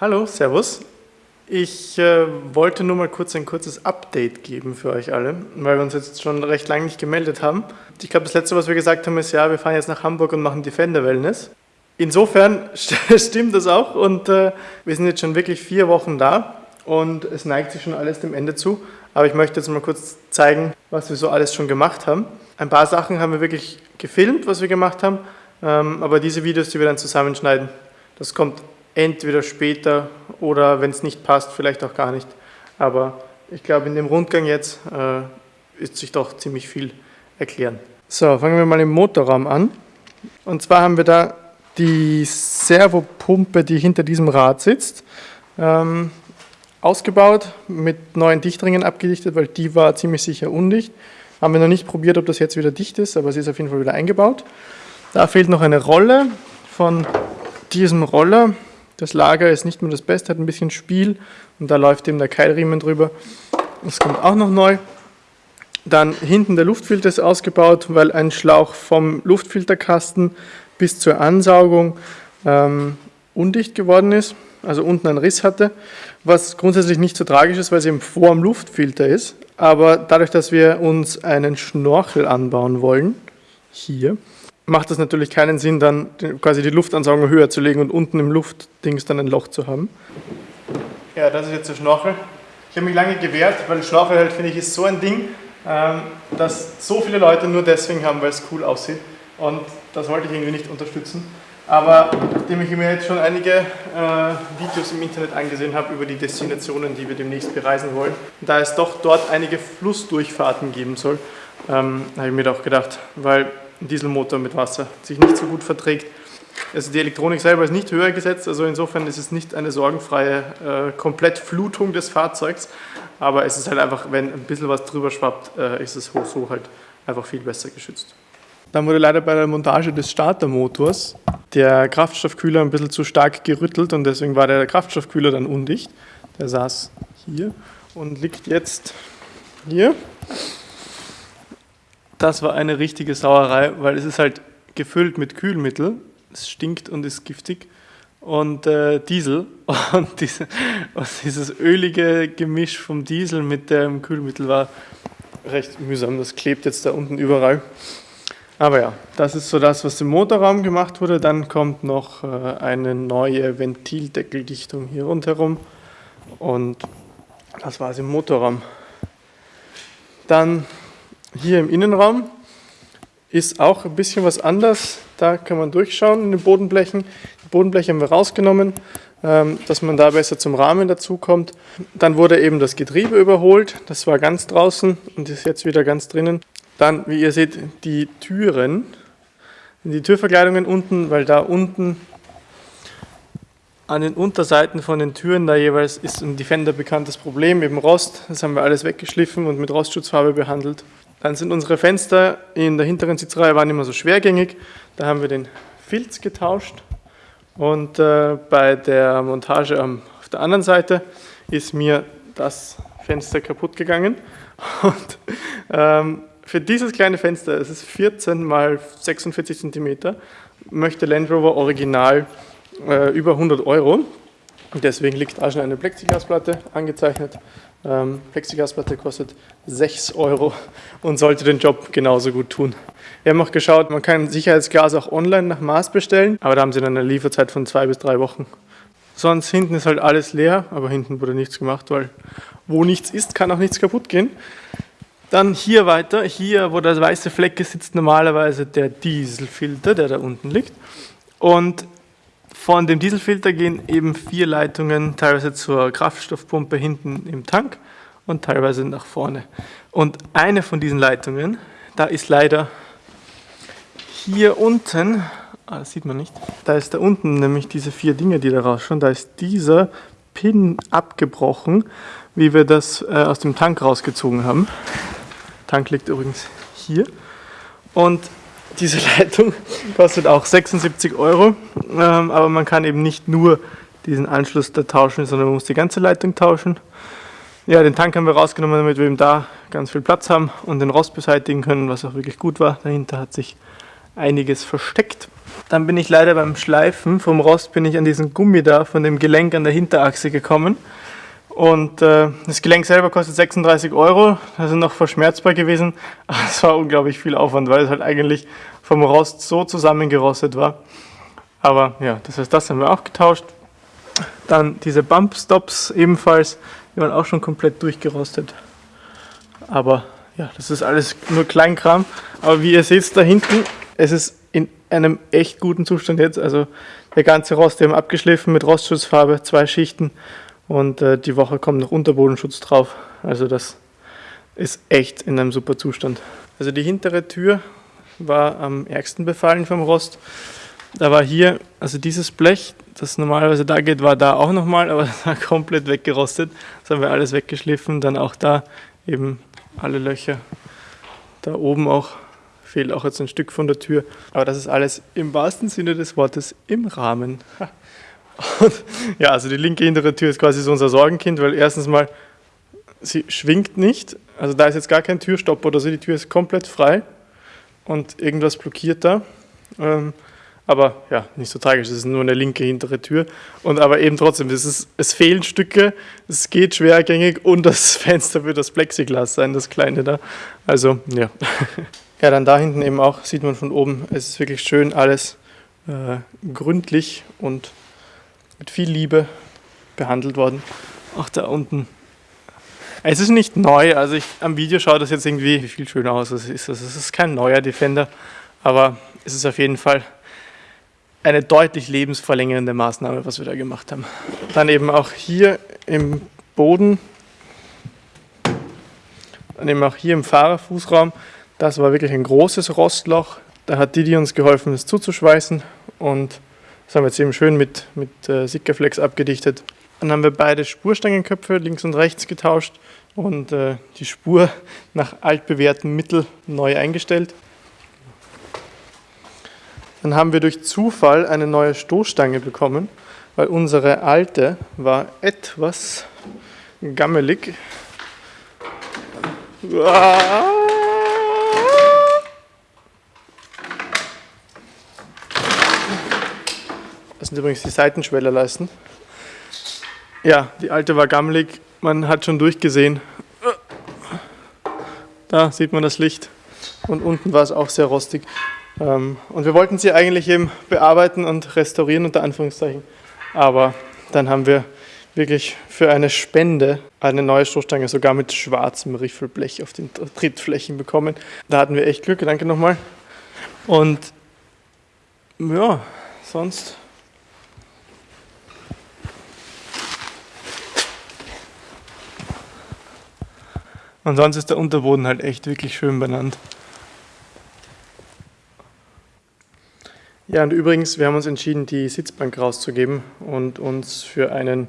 Hallo, Servus. Ich äh, wollte nur mal kurz ein kurzes Update geben für euch alle, weil wir uns jetzt schon recht lange nicht gemeldet haben. Ich glaube, das letzte, was wir gesagt haben, ist, ja, wir fahren jetzt nach Hamburg und machen Defender Wellness. Insofern stimmt das auch und äh, wir sind jetzt schon wirklich vier Wochen da und es neigt sich schon alles dem Ende zu. Aber ich möchte jetzt mal kurz zeigen, was wir so alles schon gemacht haben. Ein paar Sachen haben wir wirklich gefilmt, was wir gemacht haben, ähm, aber diese Videos, die wir dann zusammenschneiden, das kommt entweder später oder wenn es nicht passt, vielleicht auch gar nicht. Aber ich glaube, in dem Rundgang jetzt äh, ist sich doch ziemlich viel erklären. So, fangen wir mal im Motorraum an. Und zwar haben wir da die Servopumpe, die hinter diesem Rad sitzt, ähm, ausgebaut, mit neuen Dichtringen abgedichtet, weil die war ziemlich sicher undicht. Haben wir noch nicht probiert, ob das jetzt wieder dicht ist, aber sie ist auf jeden Fall wieder eingebaut. Da fehlt noch eine Rolle von diesem Roller. Das Lager ist nicht mehr das Beste, hat ein bisschen Spiel und da läuft eben der Keilriemen drüber. Das kommt auch noch neu. Dann hinten der Luftfilter ist ausgebaut, weil ein Schlauch vom Luftfilterkasten bis zur Ansaugung ähm, undicht geworden ist, also unten einen Riss hatte, was grundsätzlich nicht so tragisch ist, weil es eben vor dem Luftfilter ist. Aber dadurch, dass wir uns einen Schnorchel anbauen wollen, hier, macht es natürlich keinen Sinn, dann quasi die Luftansaugung höher zu legen und unten im Luftdings dann ein Loch zu haben. Ja, das ist jetzt der Schnorchel. Ich habe mich lange gewehrt, weil Schnorchel halt, finde ich, ist so ein Ding, ähm, das so viele Leute nur deswegen haben, weil es cool aussieht. Und das wollte ich irgendwie nicht unterstützen. Aber nachdem ich mir jetzt schon einige äh, Videos im Internet angesehen habe über die Destinationen, die wir demnächst bereisen wollen, da es doch dort einige Flussdurchfahrten geben soll, ähm, habe ich mir doch gedacht, weil ein Dieselmotor mit Wasser sich nicht so gut verträgt. Also die Elektronik selber ist nicht höher gesetzt, also insofern ist es nicht eine sorgenfreie äh, Komplettflutung des Fahrzeugs, aber es ist halt einfach, wenn ein bisschen was drüber schwappt, äh, ist es so halt einfach viel besser geschützt. Dann wurde leider bei der Montage des Startermotors der Kraftstoffkühler ein bisschen zu stark gerüttelt und deswegen war der Kraftstoffkühler dann undicht. Der saß hier und liegt jetzt hier das war eine richtige Sauerei, weil es ist halt gefüllt mit Kühlmittel. Es stinkt und ist giftig. Und äh, Diesel. Und, diese, und, dieses ölige Gemisch vom Diesel mit dem Kühlmittel war recht mühsam. Das klebt jetzt da unten überall. Aber ja, das ist so das, was im Motorraum gemacht wurde. Dann kommt noch äh, eine neue Ventildeckeldichtung hier rundherum. Und das war es im Motorraum. Dann hier im Innenraum ist auch ein bisschen was anders. Da kann man durchschauen in den Bodenblechen. Die Bodenbleche haben wir rausgenommen, ähm, dass man da besser zum Rahmen dazu kommt. Dann wurde eben das Getriebe überholt. Das war ganz draußen und ist jetzt wieder ganz drinnen. Dann, wie ihr seht, die Türen, die Türverkleidungen unten, weil da unten an den Unterseiten von den Türen da jeweils ist ein Defender bekanntes Problem, eben Rost. Das haben wir alles weggeschliffen und mit Rostschutzfarbe behandelt. Dann sind unsere Fenster in der hinteren Sitzreihe waren immer so schwergängig. Da haben wir den Filz getauscht. Und äh, bei der Montage am, auf der anderen Seite ist mir das Fenster kaputt gegangen. Und ähm, für dieses kleine Fenster, es ist 14 mal 46 cm, möchte Land Rover Original äh, über 100 Euro. Deswegen liegt da schon eine Plexiglasplatte angezeichnet. Ähm, Plexiglasplatte kostet 6 Euro und sollte den Job genauso gut tun. Wir haben auch geschaut, man kann Sicherheitsglas auch online nach Maß bestellen, aber da haben sie dann eine Lieferzeit von zwei bis drei Wochen. Sonst hinten ist halt alles leer, aber hinten wurde nichts gemacht, weil wo nichts ist, kann auch nichts kaputt gehen. Dann hier weiter, hier wo der weiße Fleck ist, sitzt normalerweise der Dieselfilter, der da unten liegt. Und von dem Dieselfilter gehen eben vier Leitungen teilweise zur Kraftstoffpumpe hinten im Tank und teilweise nach vorne. Und eine von diesen Leitungen, da ist leider hier unten, ah, das sieht man nicht, da ist da unten nämlich diese vier Dinge, die da rausschauen, da ist dieser Pin abgebrochen, wie wir das äh, aus dem Tank rausgezogen haben. Tank liegt übrigens hier. Und diese Leitung kostet auch 76 Euro, ähm, aber man kann eben nicht nur diesen Anschluss da tauschen, sondern man muss die ganze Leitung tauschen. Ja, den Tank haben wir rausgenommen, damit wir eben da ganz viel Platz haben und den Rost beseitigen können, was auch wirklich gut war. Dahinter hat sich einiges versteckt. Dann bin ich leider beim Schleifen vom Rost bin ich an diesen Gummi da von dem Gelenk an der Hinterachse gekommen. Und äh, das Gelenk selber kostet 36 Euro, das ist noch verschmerzbar gewesen, aber es war unglaublich viel Aufwand, weil es halt eigentlich vom Rost so zusammengerostet war. Aber ja, das heißt, das haben wir auch getauscht. Dann diese Bump Stops ebenfalls, die waren auch schon komplett durchgerostet. Aber ja, das ist alles nur Kleinkram. Aber wie ihr seht da hinten, es ist in einem echt guten Zustand jetzt. Also der ganze Rost, wir haben abgeschliffen mit Rostschutzfarbe, zwei Schichten. Und äh, die Woche kommt noch Unterbodenschutz drauf. Also das ist echt in einem super Zustand. Also die hintere Tür war am ärgsten befallen vom Rost. Da war hier, also dieses Blech, das normalerweise da geht, war da auch nochmal, aber das war komplett weggerostet. Das haben wir alles weggeschliffen. Dann auch da eben alle Löcher. Da oben auch fehlt auch jetzt ein Stück von der Tür. Aber das ist alles im wahrsten Sinne des Wortes im Rahmen. Und ja, also die linke hintere Tür ist quasi so unser Sorgenkind, weil erstens mal, sie schwingt nicht. Also da ist jetzt gar kein Türstopp oder so, die Tür ist komplett frei und irgendwas blockiert da. Ähm, aber ja, nicht so tragisch, es ist nur eine linke hintere Tür. Und aber eben trotzdem, es, ist, es fehlen Stücke, es geht schwergängig und das Fenster wird das Plexiglas sein, das kleine da. Also, ja. Ja, dann da hinten eben auch, sieht man von oben, es ist wirklich schön alles äh, gründlich und mit viel Liebe behandelt worden. Auch da unten. Es ist nicht neu, also ich, am Video schaut das jetzt irgendwie viel schöner aus, als es ist. Also es ist kein neuer Defender, aber es ist auf jeden Fall eine deutlich lebensverlängernde Maßnahme, was wir da gemacht haben. Dann eben auch hier im Boden, dann eben auch hier im Fahrerfußraum, das war wirklich ein großes Rostloch. Da hat Didi uns geholfen, es zuzuschweißen und das haben wir jetzt eben schön mit, mit äh, Sikaflex abgedichtet. Dann haben wir beide Spurstangenköpfe links und rechts getauscht und äh, die Spur nach altbewährtem Mittel neu eingestellt. Dann haben wir durch Zufall eine neue Stoßstange bekommen, weil unsere alte war etwas gammelig. Das sind übrigens die Seitenschwellerleisten. Ja, die alte war gammelig, man hat schon durchgesehen. Da sieht man das Licht und unten war es auch sehr rostig. Ähm, und wir wollten sie eigentlich eben bearbeiten und restaurieren, unter Anführungszeichen. Aber dann haben wir wirklich für eine Spende eine neue Stoßstange, sogar mit schwarzem Riffelblech auf den Trittflächen bekommen. Da hatten wir echt Glück, danke nochmal. Und ja, sonst. Und sonst ist der Unterboden halt echt wirklich schön benannt. Ja, und übrigens, wir haben uns entschieden, die Sitzbank rauszugeben und uns für einen,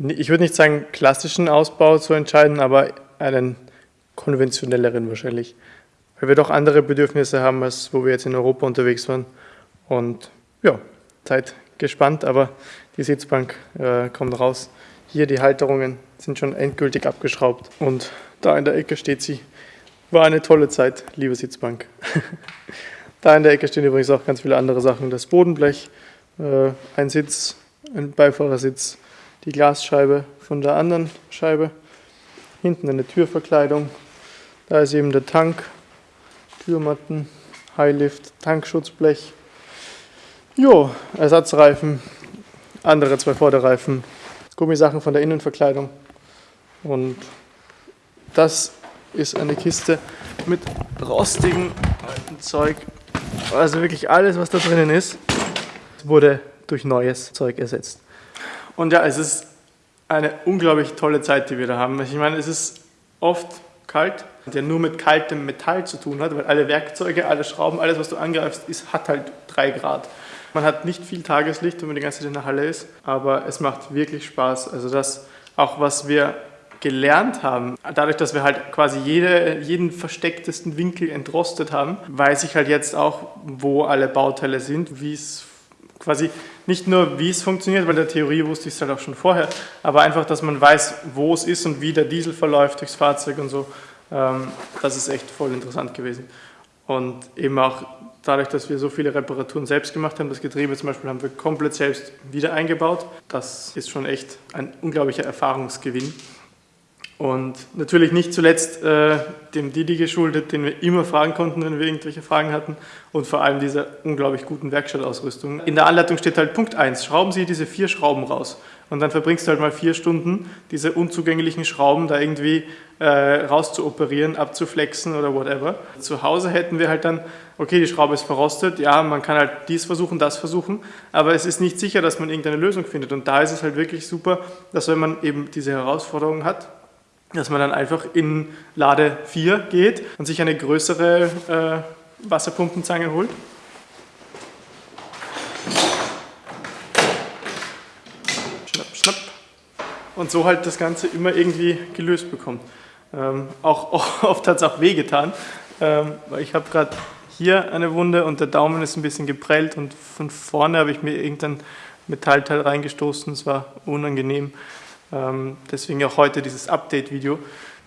ich würde nicht sagen klassischen Ausbau zu entscheiden, aber einen konventionelleren wahrscheinlich. Weil wir doch andere Bedürfnisse haben, als wo wir jetzt in Europa unterwegs waren. Und ja, Zeit gespannt, aber die Sitzbank äh, kommt raus. Hier die Halterungen sind schon endgültig abgeschraubt und da in der Ecke steht sie. War eine tolle Zeit, liebe Sitzbank. Da in der Ecke stehen übrigens auch ganz viele andere Sachen. Das Bodenblech, äh, ein Sitz, ein Beifahrersitz, die Glasscheibe von der anderen Scheibe, hinten eine Türverkleidung, da ist eben der Tank, Türmatten, Highlift, Tankschutzblech, jo, Ersatzreifen, andere zwei Vorderreifen, Gummisachen von der Innenverkleidung und das ist eine Kiste mit rostigem alten Zeug also wirklich alles, was da drinnen ist, wurde durch neues Zeug ersetzt. Und ja, es ist eine unglaublich tolle Zeit, die wir da haben. Ich meine, es ist oft kalt, der nur mit kaltem Metall zu tun hat, weil alle Werkzeuge, alle Schrauben, alles, was du angreifst, ist, hat halt 3 Grad. Man hat nicht viel Tageslicht, wenn man die ganze Zeit in der Halle ist, aber es macht wirklich Spaß. Also das, auch was wir gelernt haben, dadurch, dass wir halt quasi jede, jeden verstecktesten Winkel entrostet haben, weiß ich halt jetzt auch, wo alle Bauteile sind, wie es quasi nicht nur, wie es funktioniert, weil der Theorie wusste ich es halt auch schon vorher, aber einfach, dass man weiß, wo es ist und wie der Diesel verläuft durchs Fahrzeug und so. Ähm, das ist echt voll interessant gewesen. Und eben auch dadurch, dass wir so viele Reparaturen selbst gemacht haben, das Getriebe zum Beispiel haben wir komplett selbst wieder eingebaut. Das ist schon echt ein unglaublicher Erfahrungsgewinn. Und natürlich nicht zuletzt äh, dem Didi geschuldet, den wir immer fragen konnten, wenn wir irgendwelche Fragen hatten. Und vor allem dieser unglaublich guten Werkstattausrüstung. In der Anleitung steht halt Punkt 1, schrauben Sie diese vier Schrauben raus. Und dann verbringst du halt mal vier Stunden, diese unzugänglichen Schrauben da irgendwie äh, rauszuoperieren, abzuflexen oder whatever. Zu Hause hätten wir halt dann, okay, die Schraube ist verrostet, ja, man kann halt dies versuchen, das versuchen, aber es ist nicht sicher, dass man irgendeine Lösung findet. Und da ist es halt wirklich super, dass wenn man eben diese Herausforderung hat, dass man dann einfach in Lade 4 geht und sich eine größere äh, Wasserpumpenzange holt. Schnapp, schnapp. Und so halt das Ganze immer irgendwie gelöst bekommt. Ähm, auch, oft hat es auch wehgetan, ähm, weil ich habe gerade hier eine Wunde und der Daumen ist ein bisschen geprellt und von vorne habe ich mir irgendein Metallteil reingestoßen, es war unangenehm. Ähm, deswegen auch heute dieses Update-Video.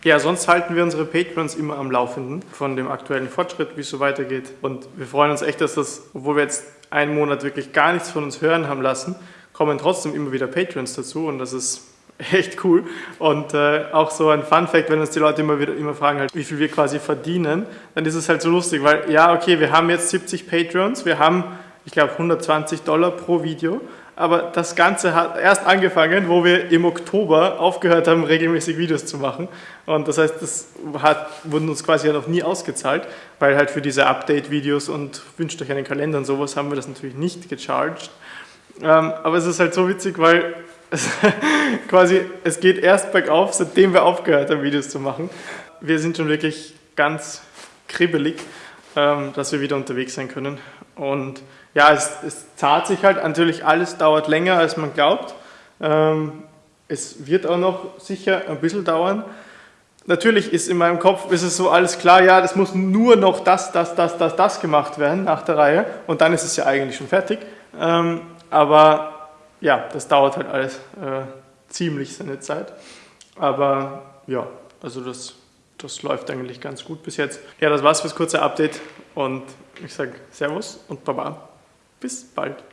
Ja, sonst halten wir unsere Patrons immer am Laufenden von dem aktuellen Fortschritt, wie es so weitergeht. Und wir freuen uns echt, dass das, obwohl wir jetzt einen Monat wirklich gar nichts von uns hören haben lassen, kommen trotzdem immer wieder Patrons dazu und das ist echt cool. Und äh, auch so ein Fun Fact, wenn uns die Leute immer wieder immer fragen, halt, wie viel wir quasi verdienen, dann ist es halt so lustig, weil ja, okay, wir haben jetzt 70 Patrons, wir haben, ich glaube, 120 Dollar pro Video aber das Ganze hat erst angefangen, wo wir im Oktober aufgehört haben, regelmäßig Videos zu machen. Und das heißt, das hat, wurden uns quasi noch nie ausgezahlt, weil halt für diese Update-Videos und wünscht euch einen Kalender und sowas haben wir das natürlich nicht gecharged. Ähm, aber es ist halt so witzig, weil es quasi, es geht erst bergauf, seitdem wir aufgehört haben, Videos zu machen. Wir sind schon wirklich ganz kribbelig, ähm, dass wir wieder unterwegs sein können. Und ja, es, es zahlt sich halt. Natürlich, alles dauert länger, als man glaubt. Ähm, es wird auch noch sicher ein bisschen dauern. Natürlich ist in meinem Kopf ist es so alles klar, ja, das muss nur noch das, das, das, das, das gemacht werden nach der Reihe und dann ist es ja eigentlich schon fertig. Ähm, aber ja, das dauert halt alles äh, ziemlich seine Zeit. Aber ja, also das, das läuft eigentlich ganz gut bis jetzt. Ja, das war's fürs kurze Update und ich sage Servus und Baba. Bis bald.